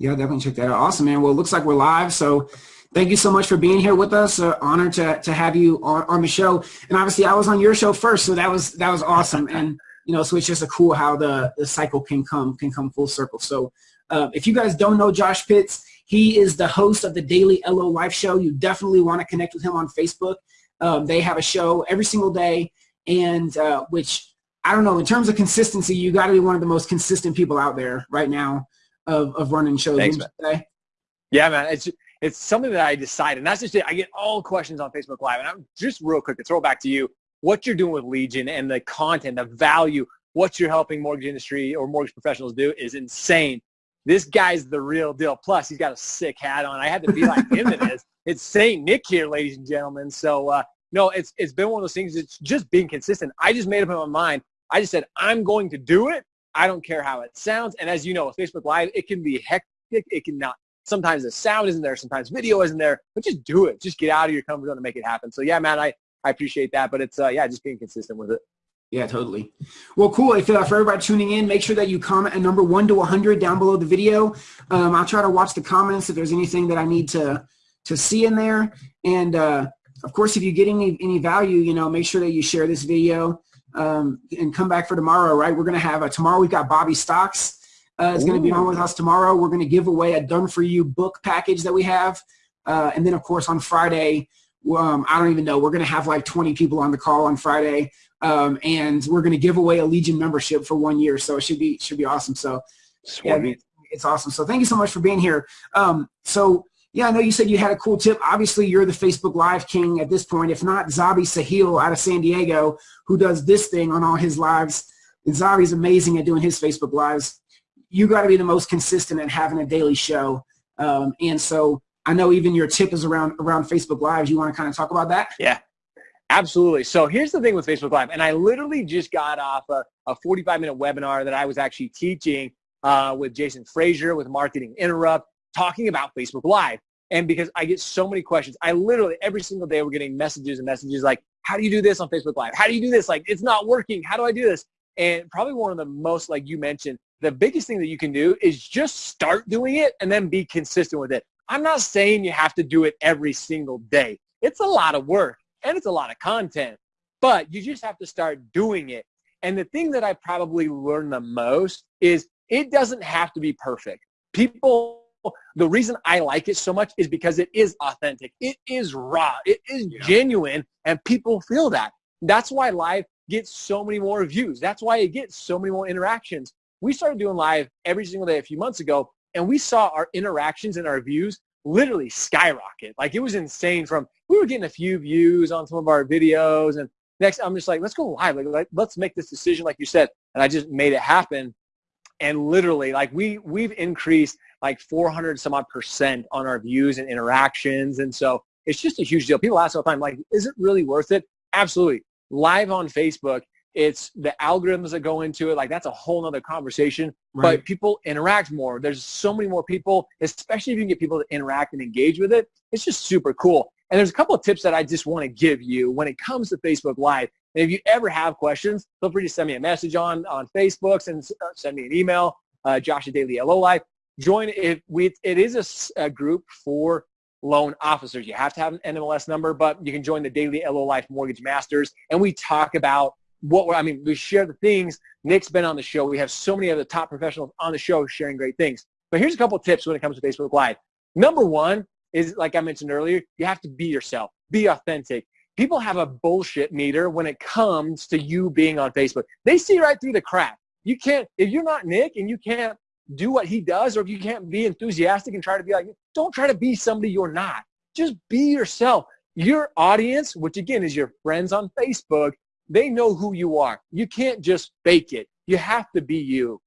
Yeah, definitely check that out. Awesome, man. Well, it looks like we're live. So thank you so much for being here with us. Uh, honored to, to have you on, on the show. And obviously I was on your show first, so that was, that was awesome. And, you know, so it's just a cool how the, the cycle can come, can come full circle. So uh, if you guys don't know Josh Pitts, he is the host of the Daily LO Life Show. You definitely want to connect with him on Facebook. Um, they have a show every single day, and uh, which I don't know, in terms of consistency, you got to be one of the most consistent people out there right now of, of running shows. Thanks, man. Yeah, man. It's it's something that I decided. And that's just it. I get all questions on Facebook Live. And I'm just real quick to throw back to you what you're doing with Legion and the content, the value, what you're helping mortgage industry or mortgage professionals do is insane this guy's the real deal. Plus, he's got a sick hat on. I had to be like him in this. It's Saint Nick here, ladies and gentlemen. So uh, no, it's it's been one of those things. It's just being consistent. I just made up my mind. I just said I'm going to do it. I don't care how it sounds. And as you know, with Facebook Live, it can be hectic. It can not. Sometimes the sound isn't there. Sometimes video isn't there. But just do it. Just get out of your comfort zone and make it happen. So yeah, man, I I appreciate that. But it's uh, yeah, just being consistent with it. Yeah, totally. Well, cool. If uh, for everybody tuning in, make sure that you comment a number one to 100 down below the video. Um, I'll try to watch the comments if there's anything that I need to to see in there. And uh, of course, if you get any any value, you know, make sure that you share this video um, and come back for tomorrow. Right? We're gonna have a tomorrow. We've got Bobby Stocks. Uh, is going to be on with us tomorrow. We're going to give away a done for you book package that we have, uh, and then of course on Friday um, I don't even know. We're going to have like 20 people on the call on Friday, um, and we're going to give away a Legion membership for one year. So it should be should be awesome. So yeah, it's awesome. So thank you so much for being here. Um, so yeah, I know you said you had a cool tip. Obviously, you're the Facebook Live king at this point. If not, Zabi Sahil out of San Diego, who does this thing on all his lives. And Zabi's amazing at doing his Facebook Lives. You got to be the most consistent at having a daily show. Um, and so I know even your tip is around around Facebook Lives. You want to kind of talk about that? Yeah, absolutely. So here's the thing with Facebook Live, and I literally just got off a, a 45 minute webinar that I was actually teaching uh, with Jason Frazier with Marketing Interrupt, talking about Facebook Live. And because I get so many questions, I literally every single day we're getting messages and messages like, "How do you do this on Facebook Live? How do you do this? Like, it's not working. How do I do this?" And probably one of the most, like you mentioned, the biggest thing that you can do is just start doing it and then be consistent with it. I'm not saying you have to do it every single day. It's a lot of work and it's a lot of content, but you just have to start doing it. And the thing that I probably learned the most is it doesn't have to be perfect. People, the reason I like it so much is because it is authentic. It is raw. It is yeah. genuine and people feel that. That's why live gets so many more views. That's why it gets so many more interactions. We started doing live every single day a few months ago and we saw our interactions and our views literally skyrocket. Like it was insane from, we were getting a few views on some of our videos and next I'm just like, let's go live. Like, like let's make this decision like you said. And I just made it happen. And literally like we, we've increased like 400 some odd percent on our views and interactions. And so it's just a huge deal. People ask all the time, like, is it really worth it? Absolutely. Live on Facebook it's the algorithms that go into it. Like that's a whole nother conversation. Right. But people interact more. There's so many more people, especially if you can get people to interact and engage with it. It's just super cool. And there's a couple of tips that I just want to give you when it comes to Facebook Live. And if you ever have questions, feel free to send me a message on, on Facebook and uh, send me an email, uh, Josh at Daily LO. Join it. We, it is a, a group for loan officers. You have to have an NMLS number, but you can join the Daily LO Life Mortgage Masters. And we talk about what we're. I mean, we share the things. Nick's been on the show. We have so many other top professionals on the show sharing great things. But here's a couple tips when it comes to Facebook Live. Number one is, like I mentioned earlier, you have to be yourself. Be authentic. People have a bullshit meter when it comes to you being on Facebook. They see right through the crap. You can't, if you're not Nick and you can't do what he does, or if you can't be enthusiastic and try to be like, don't try to be somebody you're not. Just be yourself. Your audience, which again is your friends on Facebook, they know who you are. You can't just fake it. You have to be you.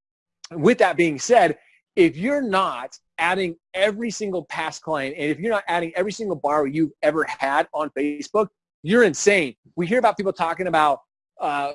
With that being said, if you're not adding every single past client and if you're not adding every single borrower you've ever had on Facebook, you're insane. We hear about people talking about uh,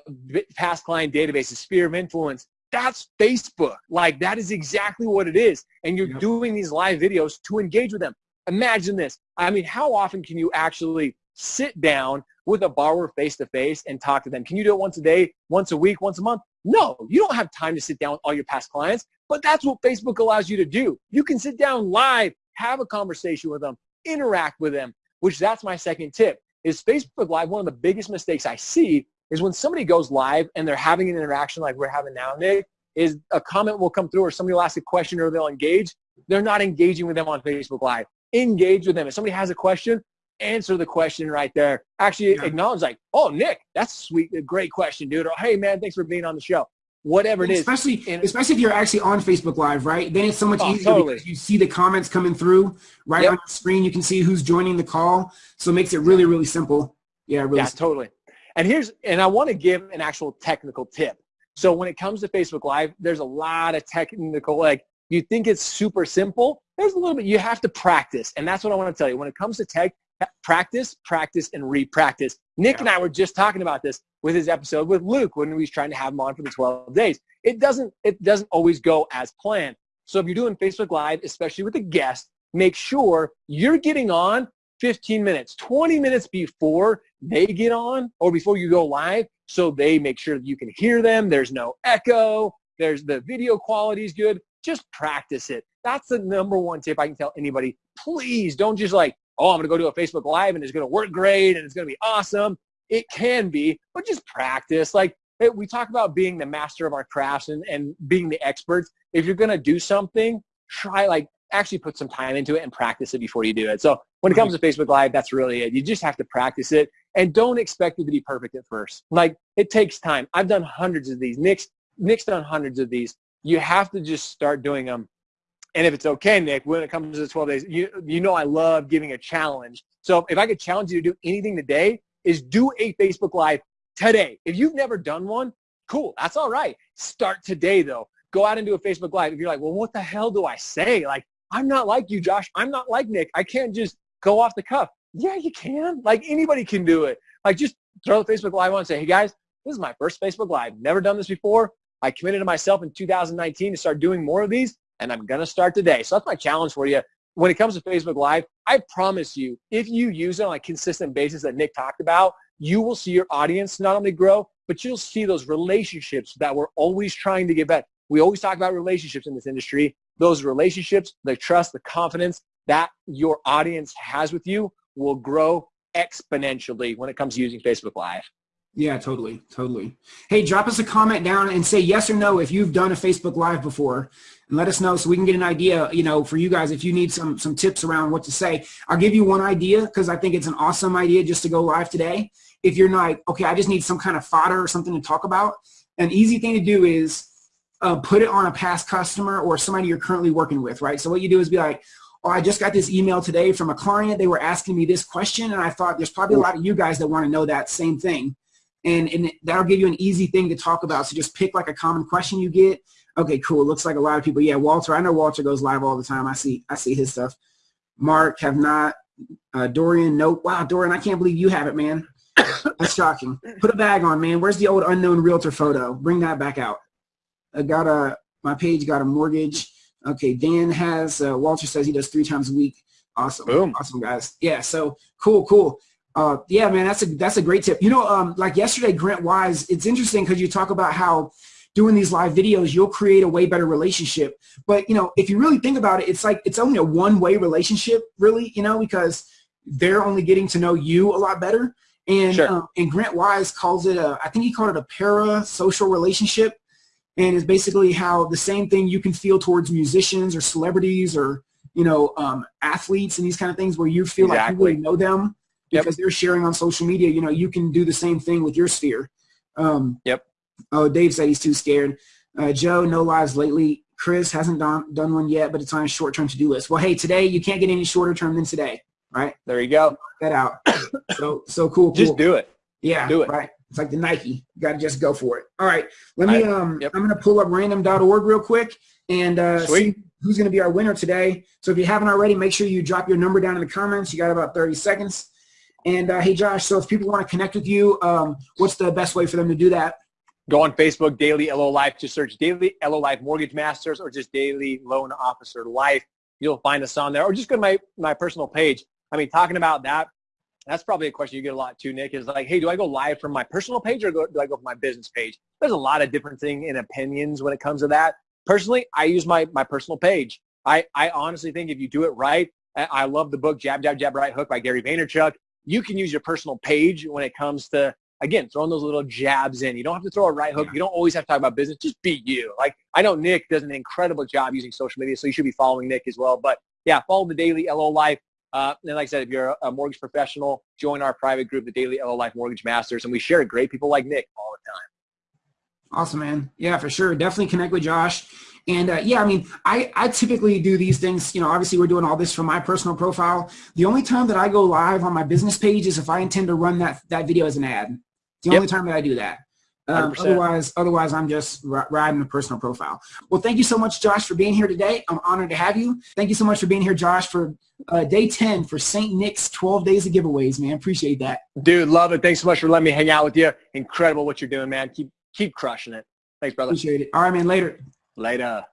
past client databases, sphere of influence. That's Facebook. Like that is exactly what it is. And you're yep. doing these live videos to engage with them. Imagine this. I mean, how often can you actually sit down with a borrower face to face and talk to them. Can you do it once a day, once a week, once a month? No, you don't have time to sit down with all your past clients, but that's what Facebook allows you to do. You can sit down live, have a conversation with them, interact with them, which that's my second tip is Facebook Live. One of the biggest mistakes I see is when somebody goes live and they're having an interaction like we're having now, Nick, is a comment will come through or somebody will ask a question or they'll engage. They're not engaging with them on Facebook Live. Engage with them. If somebody has a question, answer the question right there. Actually yeah. acknowledge like, oh, Nick, that's sweet, a great question, dude. Or hey, man, thanks for being on the show. Whatever it especially, is. Especially, especially if you're actually on Facebook Live, right? Then it's so much oh, easier totally. because you see the comments coming through right yep. on the screen. You can see who's joining the call. So it makes it really, really simple. Yeah, really. Yeah, simple. totally. And here's, and I want to give an actual technical tip. So when it comes to Facebook Live, there's a lot of technical, like you think it's super simple. There's a little bit, you have to practice. And that's what I want to tell you. When it comes to tech, practice, practice, and re-practice. Nick yeah. and I were just talking about this with his episode with Luke when we was trying to have him on for the 12 days. It doesn't, it doesn't always go as planned. So if you're doing Facebook Live, especially with a guest, make sure you're getting on 15 minutes, 20 minutes before they get on or before you go live so they make sure that you can hear them. There's no echo. There's the video quality is good. Just practice it. That's the number one tip I can tell anybody. Please don't just like, oh, I'm going to go to a Facebook Live and it's going to work great and it's going to be awesome. It can be, but just practice. Like eh, we talk about being the master of our crafts and, and being the experts. If you're going to do something, try like actually put some time into it and practice it before you do it. So when it comes to Facebook Live, that's really it. You just have to practice it and don't expect it to be perfect at first. Like it takes time. I've done hundreds of these. Nick's, Nick's done hundreds of these. You have to just start doing them and if it's okay, Nick, when it comes to the 12 days, you, you know I love giving a challenge. So if I could challenge you to do anything today, is do a Facebook Live today. If you've never done one, cool. That's all right. Start today, though. Go out and do a Facebook Live. If you're like, well, what the hell do I say? Like, I'm not like you, Josh. I'm not like Nick. I can't just go off the cuff. Yeah, you can. Like, anybody can do it. Like, just throw the Facebook Live on and say, hey, guys, this is my first Facebook Live. Never done this before. I committed to myself in 2019 to start doing more of these and I'm going to start today. So that's my challenge for you. When it comes to Facebook Live, I promise you, if you use it on a consistent basis that Nick talked about, you will see your audience not only grow, but you'll see those relationships that we're always trying to get better. We always talk about relationships in this industry. Those relationships, the trust, the confidence that your audience has with you will grow exponentially when it comes to using Facebook Live. Yeah, totally, totally. Hey, drop us a comment down and say yes or no if you've done a Facebook Live before, and let us know so we can get an idea. You know, for you guys, if you need some some tips around what to say, I'll give you one idea because I think it's an awesome idea just to go live today. If you're not okay, I just need some kind of fodder or something to talk about. An easy thing to do is uh, put it on a past customer or somebody you're currently working with, right? So what you do is be like, oh, I just got this email today from a client. They were asking me this question, and I thought there's probably a lot of you guys that want to know that same thing and, and that'll give you an easy thing to talk about. So just pick like a common question you get. Okay, cool. Looks like a lot of people. Yeah, Walter. I know Walter goes live all the time. I see I see his stuff. Mark have not. Uh, Dorian, nope. Wow, Dorian, I can't believe you have it, man. That's shocking. Put a bag on, man. Where's the old unknown realtor photo? Bring that back out. I got a my page got a mortgage. Okay, Dan has. Uh, Walter says he does three times a week. Awesome. Boom. Awesome, guys. Yeah. So cool, cool. Uh, yeah, man, that's a that's a great tip. You know, um, like yesterday, Grant Wise. It's interesting because you talk about how doing these live videos, you'll create a way better relationship. But you know, if you really think about it, it's like it's only a one-way relationship, really. You know, because they're only getting to know you a lot better. And sure. um, and Grant Wise calls it a, I think he called it a para-social relationship, and it's basically how the same thing you can feel towards musicians or celebrities or you know um, athletes and these kind of things where you feel exactly. like you really know them because yep. they're sharing on social media. You know, you can do the same thing with your sphere. Um, yep. Oh, Dave said he's too scared. Uh, Joe, no lives lately. Chris hasn't done, done one yet, but it's on a short-term to-do list. Well, hey, today you can't get any shorter term than today, right? There you go. Get that out. so so cool, cool. Just do it. Yeah, do it. Right. It's like the Nike. You got to just go for it. All right. Let me. Um, yep. I'm going to pull up random.org real quick and uh, see who's going to be our winner today. So if you haven't already, make sure you drop your number down in the comments. You got about 30 seconds. And uh, hey, Josh, so if people want to connect with you, um, what's the best way for them to do that? Go on Facebook, Daily LO Life. Just search Daily LO Life Mortgage Masters or just Daily Loan Officer Life. You'll find us on there. Or just go to my, my personal page. I mean, talking about that, that's probably a question you get a lot too, Nick, is like, hey, do I go live from my personal page or do I go from my business page? There's a lot of different thing in opinions when it comes to that. Personally, I use my, my personal page. I, I honestly think if you do it right, I love the book Jab, Jab, Jab, Right Hook by Gary Vaynerchuk. You can use your personal page when it comes to, again, throwing those little jabs in. You don't have to throw a right hook. You don't always have to talk about business. Just be you. Like I know Nick does an incredible job using social media, so you should be following Nick as well. But yeah, follow the Daily LO Life. Uh, and like I said, if you're a mortgage professional, join our private group, the Daily LO Life Mortgage Masters, and we share great people like Nick all the time. Awesome, man. Yeah, for sure. Definitely connect with Josh. And uh, yeah, I mean, I, I typically do these things, you know, obviously we're doing all this from my personal profile. The only time that I go live on my business page is if I intend to run that, that video as an ad. It's the yep. only time that I do that. Um, otherwise, otherwise, I'm just riding a personal profile. Well, thank you so much, Josh, for being here today. I'm honored to have you. Thank you so much for being here, Josh, for uh, day 10 for St. Nick's 12 days of giveaways, man. Appreciate that. Dude, love it. Thanks so much for letting me hang out with you. Incredible what you're doing, man. Keep keep crushing it. Thanks, brother. Appreciate it. All right, man. Later. Later.